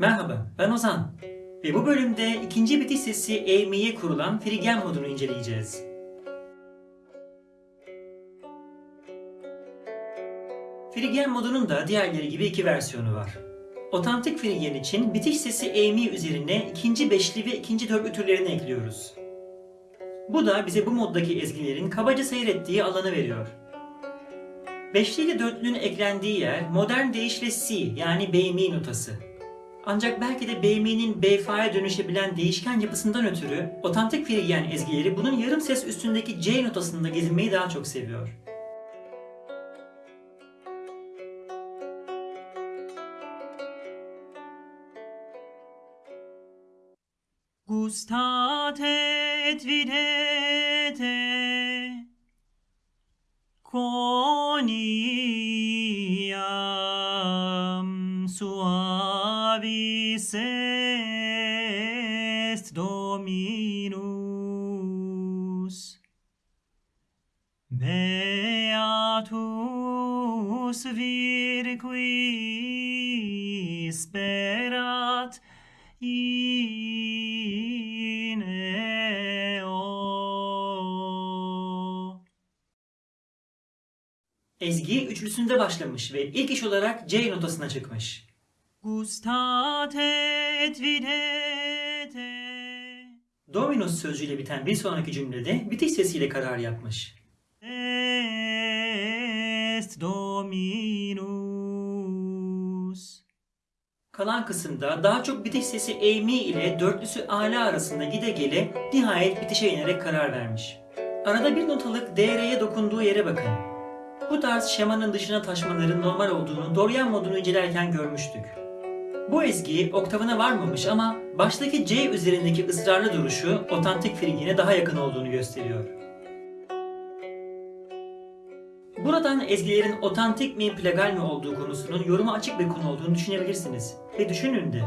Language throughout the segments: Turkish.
Merhaba, ben Ozan. Ve bu bölümde ikinci bitiş sesi eğmeye kurulan Frigen modunu inceleyeceğiz. Frigen modunun da diğerleri gibi iki versiyonu var. Otantik Frigen için bitiş sesi eğmi üzerine ikinci beşli ve ikinci dörtlü türlerini ekliyoruz. Bu da bize bu moddaki ezgilerin kabaca seyrettiği alanı veriyor. Beşli ile dörtlünün eklendiği yer modern deyişle C yani B'mi notası. Ancak belki de B'mi'nin B-Fa'ya dönüşebilen değişken yapısından ötürü otantik Frigen ezgileri bunun yarım ses üstündeki C notasında gezinmeyi daha çok seviyor. Gustate et videte Quoniam suavis est Dominus Beatus vir qui sperat in eo. Ezgi üçlüsünde başlamış ve ilk iş olarak C notasına çıkmış. Gustate et videte. Dominus sözcüğüyle biten bir sonraki cümlede bitiş sesiyle karar yapmış. Est Dominus. Kalan kısımda daha çok bitiş sesi A mi ile dörtlüsü ala arasında gide gele nihayet bitişe inerek karar vermiş. Arada bir notalık DR'ye dokunduğu yere bakın. Bu tarz şemanın dışına taşmaların normal olduğunu Dorian modunu incelerken görmüştük. Bu ezgi oktavına varmamış ama baştaki C üzerindeki ısrarlı duruşu otantik frigine daha yakın olduğunu gösteriyor. Buradan ezgilerin otantik mi plagal mi olduğu konusunun yoruma açık bir konu olduğunu düşünebilirsiniz. Ve düşünün de.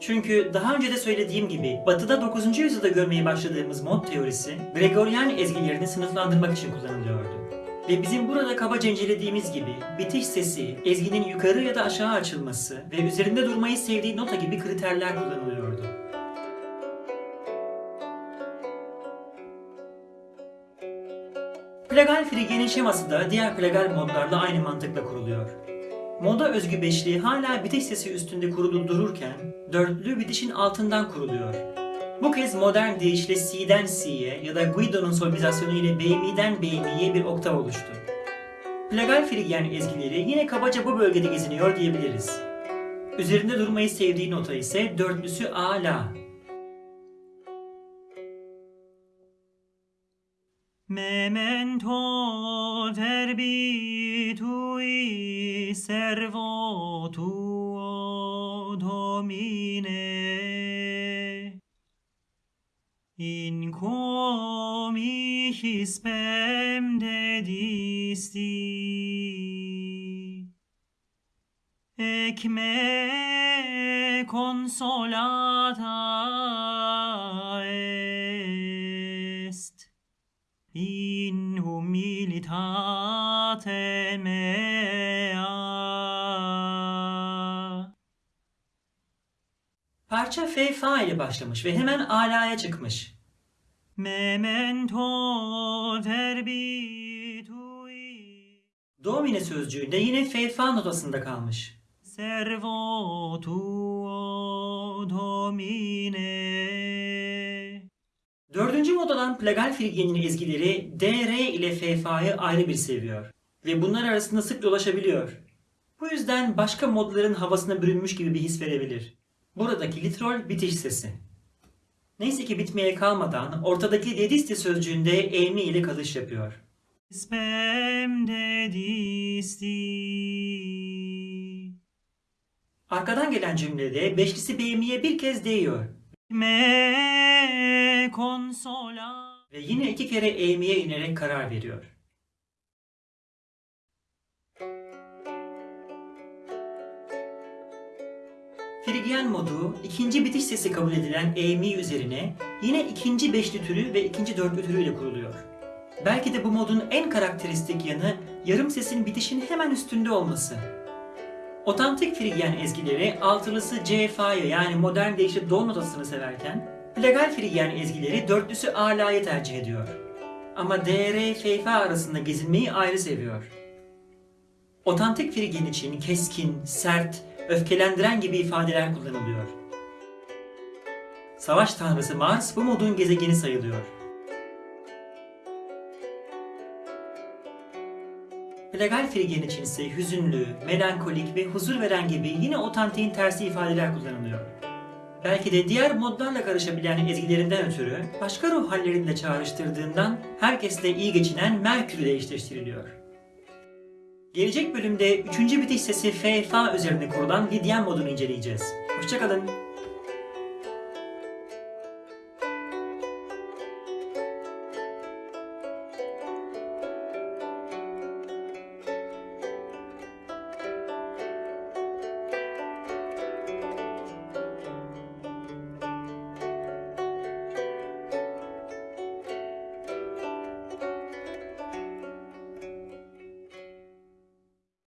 Çünkü daha önce de söylediğim gibi Batı'da 9. yüzyılda görmeye başladığımız mod teorisi Gregorian ezgilerini sınıflandırmak için kullanılıyordu. Ve bizim burada kabaca incelediğimiz gibi bitiş sesi, ezginin yukarı ya da aşağı açılması ve üzerinde durmayı sevdiği nota gibi kriterler kullanılıyordu. Plagal frigenin şeması da diğer plagal modlarla aynı mantıkla kuruluyor. Moda özgü beşli hala bitiş sesi üstünde kurulu dururken dörtlü bitişin altından kuruluyor. Bu kez modern deyişle C'den C'ye ya da Guido'nun solmizasyonu ile B'mi'den B'mi'ye bir oktav oluştu. Plagal frigen ezgileri yine kabaca bu bölgede geziniyor diyebiliriz. Üzerinde durmayı sevdiği nota ise dörtlüsü A La. Memento verbi tui servo tuo domine in quo mihi spem dedisti. Ec me consolata est. In humilitate me Parça F fa ile başlamış ve hemen alaya çıkmış. Memento verbi tui. Domine sözcüğünde yine F fa notasında kalmış. Servo tuo domine. Dördüncü modadan plagal frigenin ezgileri D, R ile F, Fa'yı ayrı bir seviyor. Ve bunlar arasında sık dolaşabiliyor. Bu yüzden başka modların havasına bürünmüş gibi bir his verebilir. Buradaki litrol bitiş sesi. Neyse ki bitmeye kalmadan ortadaki dedisti sözcüğünde emi ile kalış yapıyor. Spem dedisti. Arkadan gelen cümlede beşlisi b'miye bir kez değiyor. Me consola. Ve yine iki kere e'miye inerek karar veriyor. Frigyen modu ikinci bitiş sesi kabul edilen E-mi üzerine yine ikinci beşli türü ve ikinci dörtlü türüyle kuruluyor. Belki de bu modun en karakteristik yanı yarım sesin bitişin hemen üstünde olması. Otantik Frigyen ezgileri altılısı C Fa'yı yani modern deyişle do notasını severken Plagal Frigyen ezgileri dörtlüsü Ala'yı tercih ediyor. Ama D, R, F, Fa arasında gezinmeyi ayrı seviyor. Otantik Frigyen için keskin, sert, öfkelendiren gibi ifadeler kullanılıyor. Savaş tanrısı Mars bu modun gezegeni sayılıyor. Legal Frigyen için ise hüzünlü, melankolik ve huzur veren gibi yine otantiğin tersi ifadeler kullanılıyor. Belki de diğer modlarla karışabilen ezgilerinden ötürü başka ruh hallerini de çağrıştırdığından herkesle iyi geçinen Merkür ile eşleştiriliyor. Gelecek bölümde 3. bitiş sesi F, Fa üzerine kurulan Lidyen modunu inceleyeceğiz. Hoşçakalın.